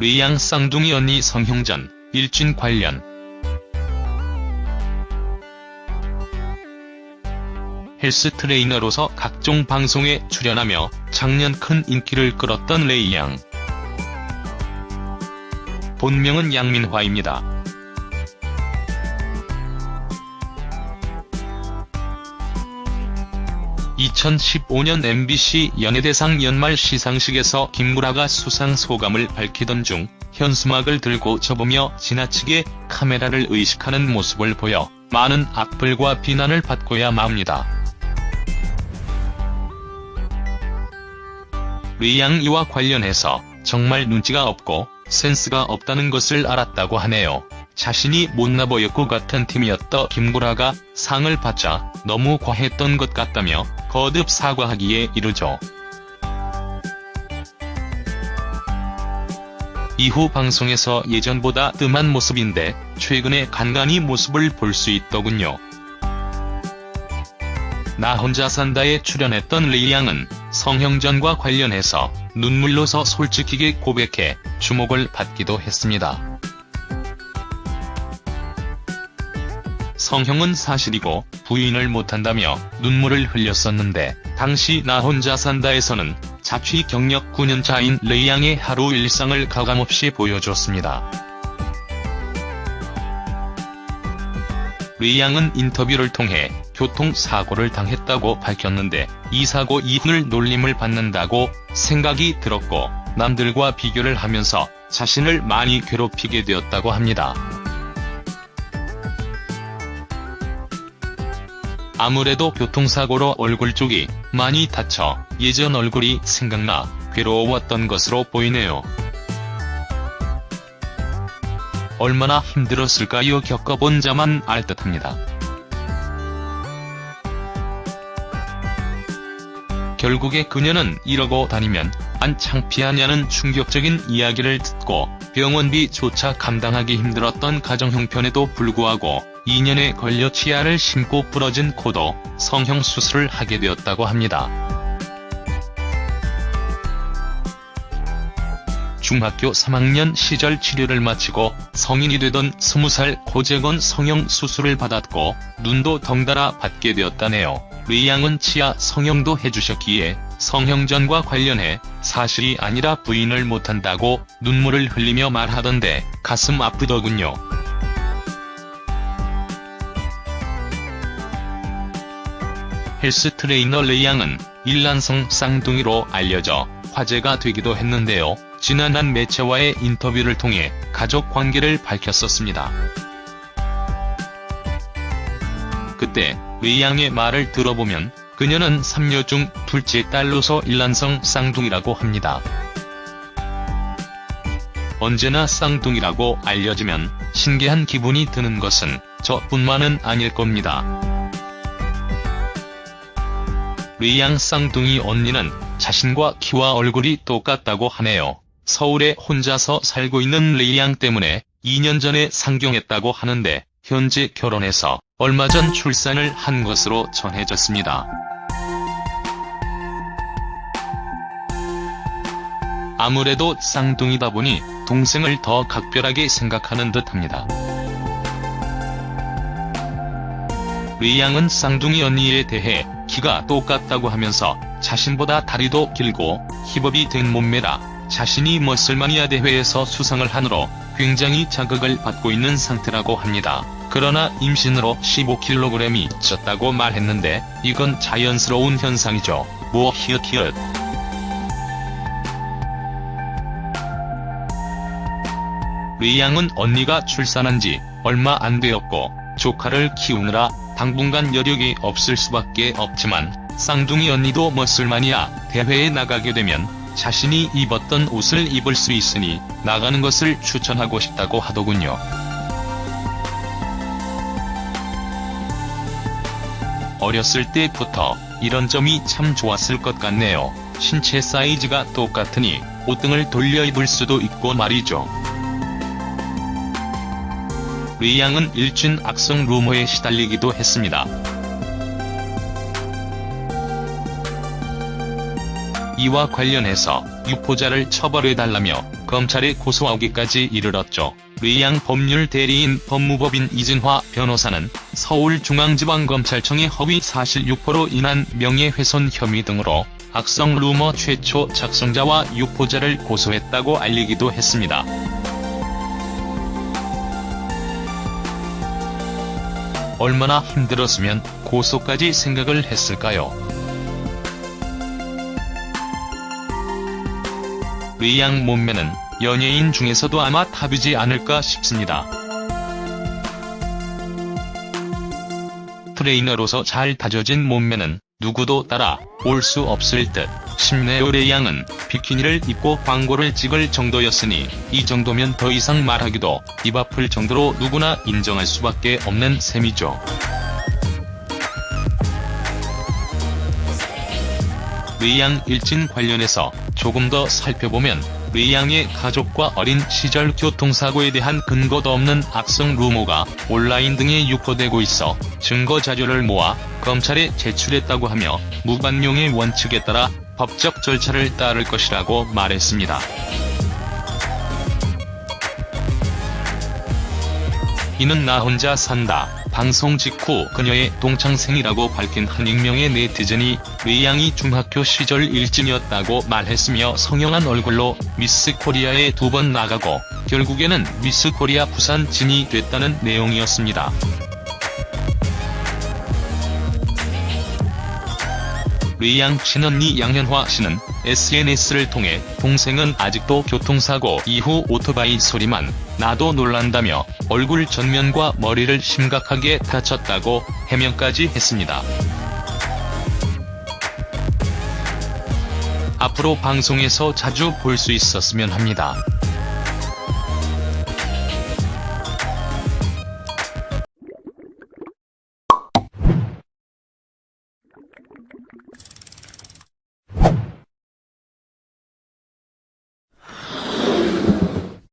류양 쌍둥이 언니 성형전, 일진 관련 헬스 트레이너로서 각종 방송에 출연하며 작년 큰 인기를 끌었던 레이양. 본명은 양민화입니다. (2015년) MBC 연예대상 연말 시상식에서 김구라가 수상 소감을 밝히던 중 현수막을 들고 접으며 지나치게 카메라를 의식하는 모습을 보여 많은 악플과 비난을 받고야 맙니다. 류양 이와 관련해서 정말 눈치가 없고 센스가 없다는 것을 알았다고 하네요. 자신이 못나 보였고 같은 팀이었던 김구라가 상을 받자 너무 과했던 것 같다며 거듭 사과하기에 이르죠. 이후 방송에서 예전보다 뜸한 모습인데 최근에 간간히 모습을 볼 수 있더군요. 나 혼자 산다에 출연했던 레이양은 성형전과 관련해서 눈물로서 솔직히게 고백해 주목을 받기도 했습니다. 성형은 사실이고 부인을 못한다며 눈물을 흘렸었는데 당시 나 혼자 산다에서는 자취 경력 9년차인 레이양의 하루 일상을 가감없이 보여줬습니다. 레이양은 인터뷰를 통해 교통사고를 당했다고 밝혔는데 이 사고 이후를 놀림을 받는다고 생각이 들었고 남들과 비교를 하면서 자신을 많이 괴롭히게 되었다고 합니다. 아무래도 교통사고로 얼굴 쪽이 많이 다쳐 예전 얼굴이 생각나 괴로웠던 것으로 보이네요. 얼마나 힘들었을까요 겪어본 자만 알 듯합니다. 결국에 그녀는 이러고 다니면 안 창피하냐는 충격적인 이야기를 듣고 병원비조차 감당하기 힘들었던 가정 형편에도 불구하고 2년에 걸려 치아를 심고 부러진 코도 성형수술을 하게 되었다고 합니다. 중학교 3학년 시절 치료를 마치고 성인이 되던 20살 코 재건 성형수술을 받았고 눈도 덩달아 받게 되었다네요. 레이양은 치아 성형도 해주셨기에 성형전과 관련해 사실이 아니라 부인을 못한다고 눈물을 흘리며 말하던데 가슴 아프더군요. 헬스 트레이너 레이양은 일란성 쌍둥이로 알려져 화제가 되기도 했는데요. 지난 한 매체와의 인터뷰를 통해 가족 관계를 밝혔었습니다. 그때 레이양의 말을 들어보면 그녀는 3녀 중 둘째 딸로서 일란성 쌍둥이라고 합니다. 언제나 쌍둥이라고 알려지면 신기한 기분이 드는 것은 저뿐만은 아닐 겁니다. 류양 쌍둥이 언니는 자신과 키와 얼굴이 똑같다고 하네요. 서울에 혼자서 살고 있는 레이양 때문에 2년 전에 상경했다고 하는데 현재 결혼해서 얼마 전 출산을 한 것으로 전해졌습니다. 아무래도 쌍둥이다 보니 동생을 더 각별하게 생각하는 듯합니다. 류양은 쌍둥이 언니에 대해 키가 똑같다고 하면서 자신보다 다리도 길고 힙업이 된 몸매라 자신이 머슬마니아 대회에서 수상을 하느로 굉장히 자극을 받고 있는 상태라고 합니다. 그러나 임신으로 15kg이 쪘다고 말했는데 이건 자연스러운 현상이죠. 뭐 히읗히읗. 류양은 언니가 출산한 지 얼마 안 되었고 조카를 키우느라 당분간 여력이 없을 수밖에 없지만 쌍둥이 언니도 머슬마니아 대회에 나가게 되면 자신이 입었던 옷을 입을 수 있으니 나가는 것을 추천하고 싶다고 하더군요. 어렸을 때부터 이런 점이 참 좋았을 것 같네요. 신체 사이즈가 똑같으니 옷등을 돌려 입을 수도 있고 말이죠. 류양은 일진 악성 루머에 시달리기도 했습니다. 이와 관련해서 유포자를 처벌해달라며 검찰에 고소하기까지 이르렀죠. 의양 법률 대리인 법무법인 이진화 변호사는 서울중앙지방검찰청의 허위 사실 유포로 인한 명예훼손 혐의 등으로 악성 루머 최초 작성자와 유포자를 고소했다고 알리기도 했습니다. 얼마나 힘들었으면 고소까지 생각을 했을까요? 레이양 몸매는 연예인 중에서도 아마 top이지 않을까 싶습니다. 트레이너로서 잘 다져진 몸매는 누구도 따라 올 수 없을 듯 심지어 레이양은 비키니를 입고 광고를 찍을 정도였으니 이 정도면 더 이상 말하기도 입 아플 정도로 누구나 인정할 수밖에 없는 셈이죠. 의양 일진 관련해서 조금 더 살펴보면 의양의 가족과 어린 시절 교통사고에 대한 근거도 없는 악성 루머가 온라인 등에 유포되고 있어 증거 자료를 모아 검찰에 제출했다고 하며 무반용의 원칙에 따라 법적 절차를 따를 것이라고 말했습니다. 이는 나 혼자 산다. 방송 직후 그녀의 동창생이라고 밝힌 한 익명의 네티즌이 의양이 중학교 시절 일진이었다고 말했으며 성형한 얼굴로 미스 코리아에 두 번 나가고 결국에는 미스 코리아 부산 진이 됐다는 내용이었습니다. 의양 친언니 양현화 씨는 SNS를 통해 동생은 아직도 교통사고 이후 오토바이 소리만 나도 놀란다며 얼굴 전면과 머리를 심각하게 다쳤다고 해명까지 했습니다. 앞으로 방송에서 자주 볼 수 있었으면 합니다.